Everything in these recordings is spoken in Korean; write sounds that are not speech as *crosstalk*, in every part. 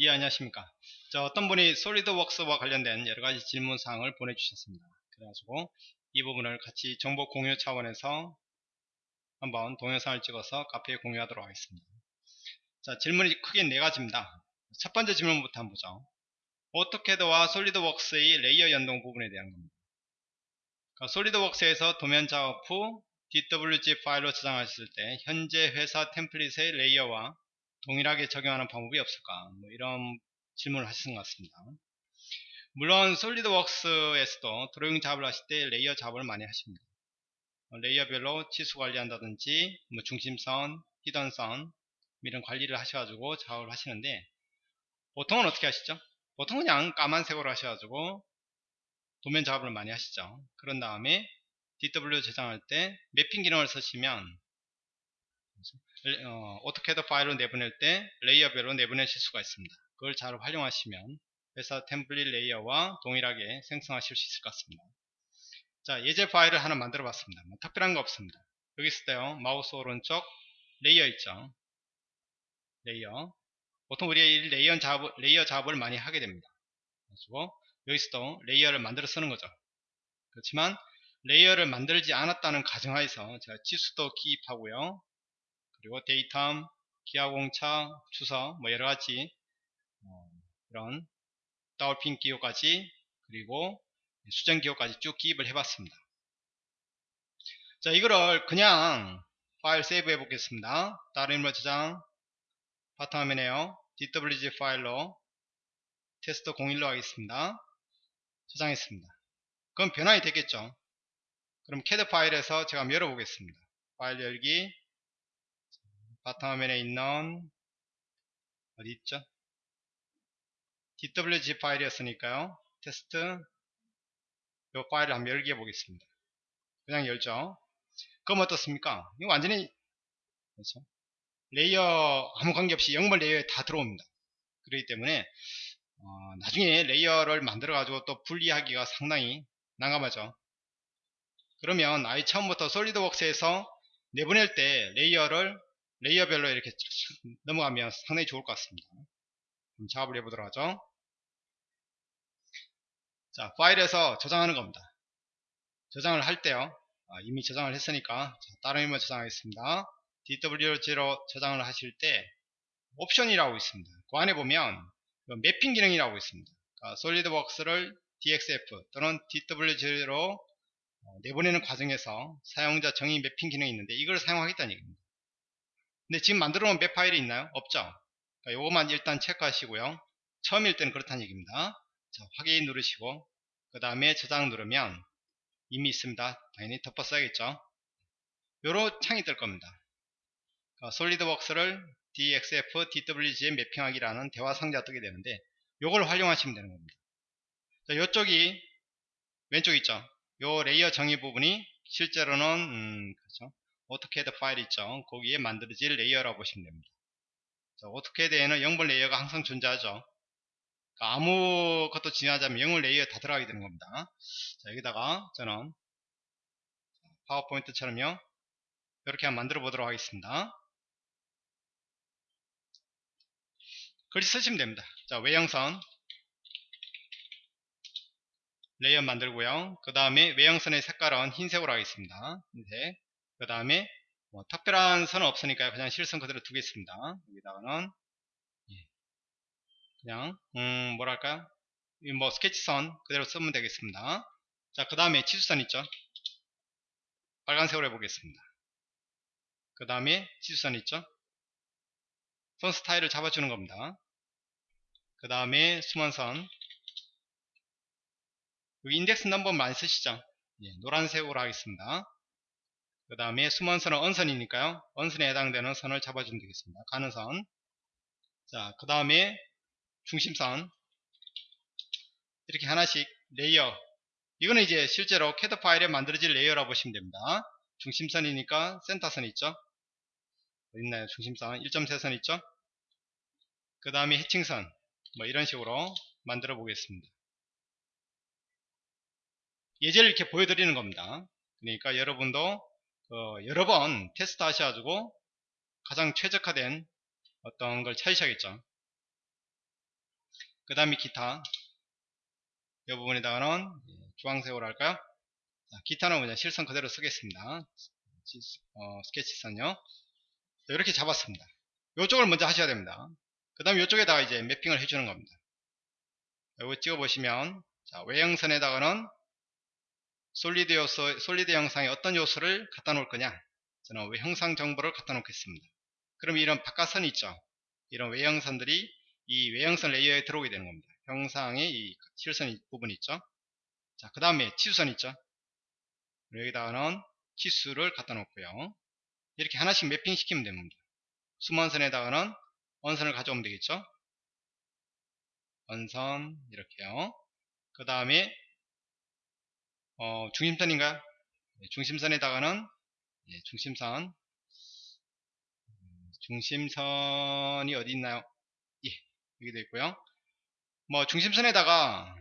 예 안녕하십니까. 자 어떤 분이 SolidWorks와 관련된 여러가지 질문사항을 보내주셨습니다. 그래가지고 이 부분을 같이 정보 공유 차원에서 한번 동영상을 찍어서 카페에 공유하도록 하겠습니다. 자 질문이 크게 네 가지입니다. 첫 번째 질문부터 한번 보죠. AutoCAD와 SolidWorks의 layer 연동 부분에 대한 겁니다. 그러니까 SolidWorks에서 도면 작업 후 DWG 파일로 저장하실 때 현재 회사 template의 layer와 동일하게 적용하는 방법이 없을까? 뭐 이런 질문을 하시는 것 같습니다. 물론 SolidWorks에서도 드로잉 작업을 하실 때 layer 작업을 많이 하십니다. 어, layer별로 치수 관리한다든지 뭐 중심선, hidden선 이런 관리를 하셔가지고 작업을 하시는데 보통은 어떻게 하시죠? 보통 은 그냥 까만색으로 하셔가지고 도면 작업을 많이 하시죠. 그런 다음에 DW 저장할 때 mapping 기능을 쓰시면 어, AutoCAD 파일로 내보낼 때 layer별로 내보내실 수가 있습니다. 그걸 잘 활용하시면 회사 template layer와 동일하게 생성하실 수 있을 것 같습니다. 자 예제 파일을 하나 만들어 봤습니다. 뭐 특별한 거 없습니다. 여기 있을 때요 마우스 오른쪽 layer 있죠. Layer 보통 우리 layer 작업, layer 작업을 많이 하게 됩니다. 그래서 여기서도 layer를 만들어 쓰는 거죠. 그렇지만 layer를 만들지 않았다는 가정하에서 제가 치수도 기입하고요. 그리고 데이텀, 기하공차, 주서 뭐 여러가지 어, 이런 더블핀 기호까지 그리고 수정 기호까지 쭉 기입을 해봤습니다. 자 이거를 그냥 파일 save 해 보겠습니다. 다른 이름으로 저장 바탕화면에요. DWG 파일로 테스트 01로 하겠습니다. 저장했습니다. 그럼 변환이 되겠죠. 그럼 CAD 파일에서 제가 한번 열어보겠습니다. 파일 열기 바탕화면에 있는 어디 있죠? DWG 파일이었으니까요. 테스트 이 파일을 한번 열기 해 보겠습니다. 그냥 열죠. 그럼 어떻습니까? 이거 완전히 그렇죠? Layer 아무 관계없이 영번 layer에 다 들어옵니다. 그렇기 때문에 어, 나중에 layer를 만들어 가지고 또 분리하기가 상당히 난감하죠. 그러면 아예 처음부터 SolidWorks에서 내보낼 때 layer를 layer별로 이렇게 넘어가면 상당히 좋을 것 같습니다. 그럼 작업을 해보도록 하죠. 자, 파일에서 저장하는 겁니다. 저장을 할 때요. 아, 이미 저장을 했으니까 자, 다른 이름으로 저장하겠습니다. DWG로 저장을 하실 때 옵션이라고 있습니다. 그 안에 보면 매핑 기능이라고 있습니다. 그러니까 솔리드웍스를 DXF 또는 DWG로 어, 내보내는 과정에서 사용자 정의 매핑 기능이 있는데 이걸 사용하겠다는 얘기입니다. 근데 지금 만들어 놓은 맵 파일이 있나요? 없죠. 그러니까 요것만 일단 체크하시고요. 처음일 때는 그렇다는 얘기입니다. 자, 확인 누르시고 그 다음에 저장 누르면 이미 있습니다. 당연히 덮어 써야겠죠. 요런 창이 뜰 겁니다. 그러니까 SolidWorks를 DXF, DWG에 mapping하기라는 대화 상자가 뜨게 되는데 요걸 활용하시면 되는 겁니다. 자, 요쪽이 왼쪽 있죠. 요 layer 정의 부분이 실제로는 음, 그렇죠. AutoCAD 파일 있죠. 거기에 만들어질 layer라고 보시면 됩니다. 자, AutoCAD에는 영번 layer가 항상 존재하죠. 그러니까 아무것도 지정 안 하면 영번 layer 다 들어가게 되는 겁니다. 자, 여기다가 저는 파워포인트처럼요. 이렇게 한번 만들어 보도록 하겠습니다. 글씨 쓰시면 됩니다. 자, 외형선 layer 만들고요. 그 다음에 외형선의 색깔은 흰색으로 하겠습니다. 흰색. 그 다음에 뭐 특별한 선은 없으니까 그냥 실선 그대로 두겠습니다. 여기다가는 예. 그냥 음 뭐랄까요? 뭐 스케치선 그대로 쓰면 되겠습니다. 자, 그 다음에 치수선 있죠? 빨간색으로 해보겠습니다. 그 다음에 치수선 있죠? 선 스타일을 잡아주는 겁니다. 그 다음에 수만선 여기 인덱스 넘버 많이 쓰시죠? 예, 노란색으로 하겠습니다. 그 다음에 숨은선은 언선이니까요. 언선에 해당되는 선을 잡아주면 되겠습니다. 가는 선. 자, 그 다음에 중심선. 이렇게 하나씩 layer. 이거는 이제 실제로 캐드 파일에 만들어질 layer라고 보시면 됩니다. 중심선이니까 센터선 있죠? 있나요? 중심선. 1점쇄선 있죠? 그 다음에 해칭선. 뭐 이런 식으로 만들어 보겠습니다. 예제를 이렇게 보여드리는 겁니다. 그러니까 여러분도 어, 여러 번 테스트 하셔가지고 가장 최적화된 어떤 걸 찾으셔야겠죠. 그 다음에 기타. 이 부분에다가는 주황색으로 할까요? 자, 기타는 그냥 실선 그대로 쓰겠습니다. 어, 스케치선요. 이렇게 잡았습니다. 이쪽을 먼저 하셔야 됩니다. 그 다음에 이쪽에다가 이제 매핑을 해주는 겁니다. 여기 찍어 보시면 자, 외형선에다가는 솔리드 요소, 솔리드 형상에 어떤 요소를 갖다 놓을 거냐? 저는 외형상 정보를 갖다 놓겠습니다. 그럼 이런 바깥선이 있죠? 이런 외형선들이 이 외형선 레이어에 들어오게 되는 겁니다. 형상의 이 실선 부분 있죠? 자 그 다음에 치수선 있죠? 여기다가는 치수를 갖다 놓고요. 이렇게 하나씩 매핑 시키면 됩니다. 수만선에다가는 원선을 가져오면 되겠죠? 원선 이렇게요. 그 다음에 어, 중심선인가요? 네, 중심선에다가는 예, 중심선. 중심선이 어디 있나요? 예 여기 도 있고요. 뭐 중심선에다가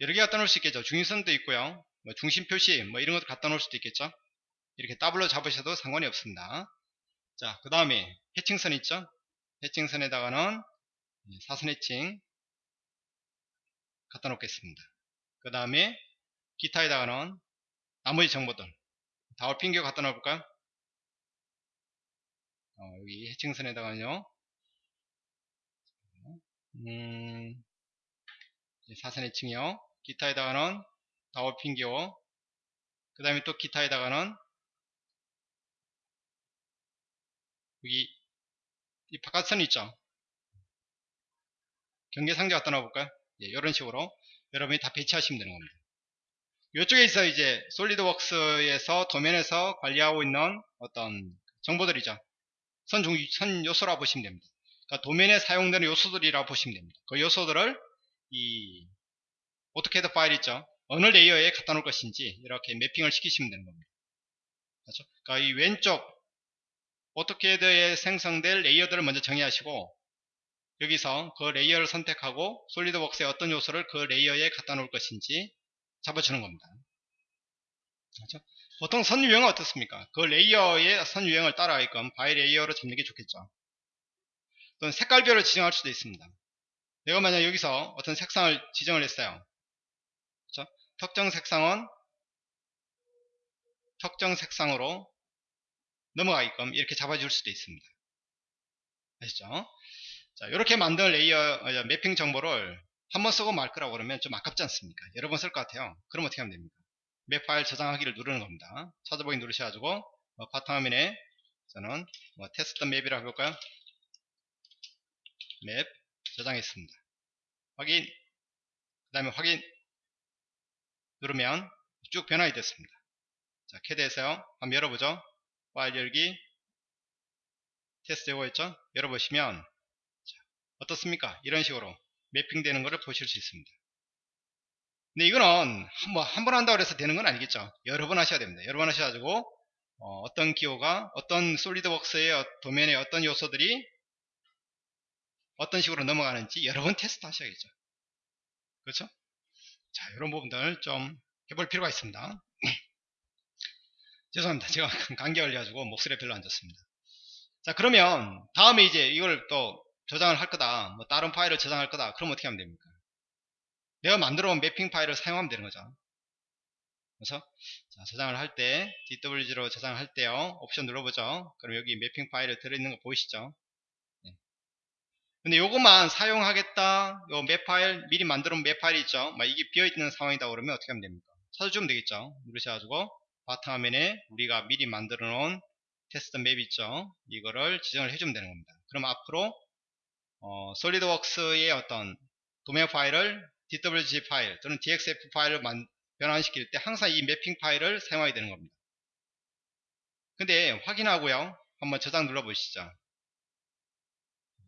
여러 개 갖다 놓을 수 있겠죠. 중심선도 있고요. 뭐 중심 표시 뭐 이런 것도 갖다 놓을 수도 있겠죠. 이렇게 더블로 잡으셔도 상관이 없습니다. 자 그 다음에 해칭선 있죠? 해칭선에다가는 예, 사선 해칭 갖다 놓겠습니다. 그 다음에 기타에다가는 나머지 정보들 다울핑교 갖다 놓을까요 어, 여기 해칭선에다가는요. 음, 사선 해칭이요. 기타에다가는 다울핑교 그 다음에 또 기타에다가는 여기 이 바깥선 있죠? 경계 상자 갖다 놔볼까요 예, 이런 식으로 여러분이 다 배치하시면 되는 겁니다 이쪽에 있어 이제 SolidWorks에서 도면에서 관리하고 있는 어떤 정보들이죠. 선, 중, 선 요소라 보시면 됩니다. 그러니까 도면에 사용되는 요소들이라 보시면 됩니다. 그 요소들을 이 AutoCAD 파일 있죠? 어느 layer에 갖다 놓을 것인지 이렇게 mapping을 시키시면 되는 겁니다. 그렇죠? 그러니까 이 왼쪽 AutoCAD에 생성될 layer들을 먼저 정의하시고 여기서 그 layer를 선택하고 SolidWorks의 어떤 요소를 그 layer에 갖다 놓을 것인지 잡아주는 겁니다. 그렇죠? 보통 선 유형은 어떻습니까? 그 layer의 선 유형을 따라가게끔 by layer로 잡는 게 좋겠죠. 또는 색깔별로 지정할 수도 있습니다. 내가 만약 여기서 어떤 색상을 지정을 했어요. 그렇죠? 특정 색상은 특정 색상으로 넘어가게끔 이렇게 잡아줄 수도 있습니다. 아시죠? 자, 이렇게 만든 layer 어, mapping 정보를 한 번 쓰고 말 거라고 그러면 좀 아깝지 않습니까? 여러 번 쓸 것 같아요. 그럼 어떻게 하면 됩니까? map 파일 저장하기를 누르는 겁니다. 찾아보기 누르셔가지고 어, 바탕화면에 저는 뭐 테스트 map이라고 해볼까요? map 저장했습니다. 확인 그 다음에 확인 누르면 쭉 변환이 됐습니다. 자 캐드에서요. 한번 열어보죠. 파일 열기 테스트 요거였죠? 열어보시면 어떻습니까? 이런 식으로 매핑되는 것을 보실 수 있습니다. 근데 이거는 뭐한 번 한다고 해서 되는 건 아니겠죠. 여러 번 하셔야 됩니다. 여러 번 하셔가지고 어, 떤 기호가 어떤 솔리드웍스의 도면에 어떤 요소들이 어떤 식으로 넘어가는지 여러 번 테스트 하셔야겠죠. 그렇죠? 자, 이런 부분들 좀 해볼 필요가 있습니다. *laughs* 죄송합니다. 제가 *laughs* 감기 걸려가지고 목소리가 별로 안 좋습니다. 자, 그러면 다음에 이제 이걸 또 저장을 할 거다. 뭐 다른 파일을 저장할 거다. 그럼 어떻게 하면 됩니까? 내가 만들어 온 매핑 파일을 사용하면 되는 거죠. 그래서 자, 저장을 할 때 DWG로 저장을 할 때요. 옵션 눌러보죠. 그럼 여기 매핑 파일에 들어있는 거 보이시죠? 네. 근데 요것만 사용하겠다. 요 map 파일 미리 만들어 온 map 파일이 있죠? 막 이게 비어있는 상황이다 그러면 어떻게 하면 됩니까? 찾아주면 되겠죠? 누르셔가지고 바탕화면에 우리가 미리 만들어 놓은 테스트 map 있죠? 이거를 지정을 해주면 되는 겁니다. 그럼 앞으로 어, SolidWorks의 어떤 도면 파일을 DWG 파일 또는 DXF 파일을 만, 변환시킬 때 항상 이 mapping 파일을 사용하게 되는 겁니다. 근데 확인하고요. 한번 저장 눌러 보시죠.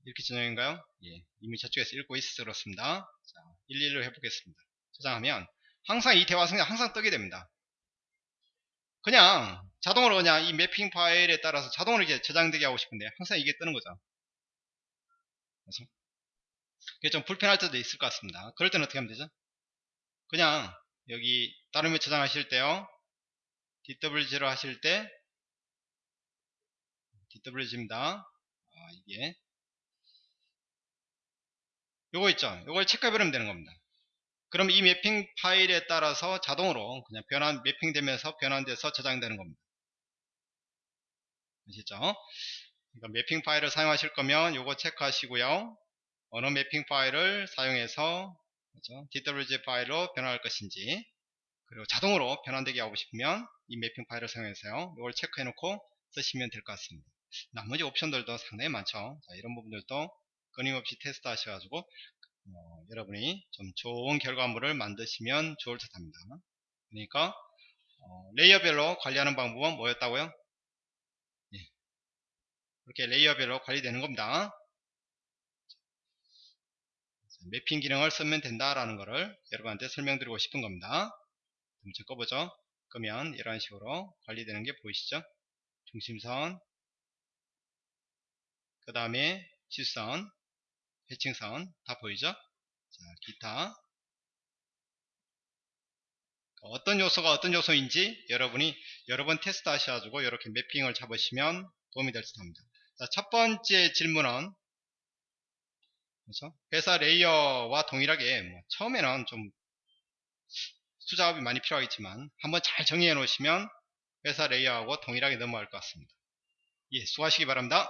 이렇게 저장인가요? 예, 이미 저쪽에서 읽고 있어서 그렇습니다. 자, 11로 해보겠습니다. 저장하면 항상 이 대화 성이 항상 뜨게 됩니다. 그냥 자동으로 그냥 이 매핑 파일에 따라서 자동으로 이제 저장되게 하고 싶은데 항상 이게 뜨는 거죠. 그래서 이게 좀 불편할 때도 있을 것 같습니다. 그럴 때는 어떻게 하면 되죠? 그냥 여기 다른 에 저장하실 때요. DWG로 하실 때 DWG입니다. 아, 이게 요거 있죠 요걸 체크해버리면 되는 겁니다 그럼 이 매핑 파일에 따라서 자동으로 그냥 변환 매핑되면서 변환돼서 저장되는 겁니다 아시죠 그러니까 매핑 파일을 사용하실 거면 요거 체크하시고요. 어느 mapping 파일을 사용해서 그죠? DWG 파일로 변환할 것인지 그리고 자동으로 변환되게 하고 싶으면 이 mapping 파일을 사용해서요. 이걸 체크해 놓고 쓰시면 될 것 같습니다. 나머지 옵션들도 상당히 많죠. 자, 이런 부분들도 끊임없이 테스트 하셔가지고 어, 여러분이 좀 좋은 결과물을 만드시면 좋을 듯 합니다. 그러니까 어, layer별로 관리하는 방법은 뭐였다고요? 예. 이렇게 레이어별로 관리되는 겁니다 매핑 기능을 쓰면 된다라는 것을 여러분한테 설명드리고 싶은 겁니다. 좀 꺼보죠. 그러면 이런 식으로 관리되는 게 보이시죠? 중심선, 그 다음에 실선, 해칭선 다 보이죠? 자, 기타 어떤 요소가 어떤 요소인지 여러분이 여러 번 테스트 하셔가지고 이렇게 mapping을 잡으시면 도움이 될 듯 합니다. 자, 첫 번째 질문은 그렇죠? 회사 layer와 동일하게 뭐 처음에는 좀 수작업이 많이 필요하겠지만 한번 잘 정리해 놓으시면 회사 layer하고 동일하게 넘어갈 것 같습니다. 예, 수고하시기 바랍니다.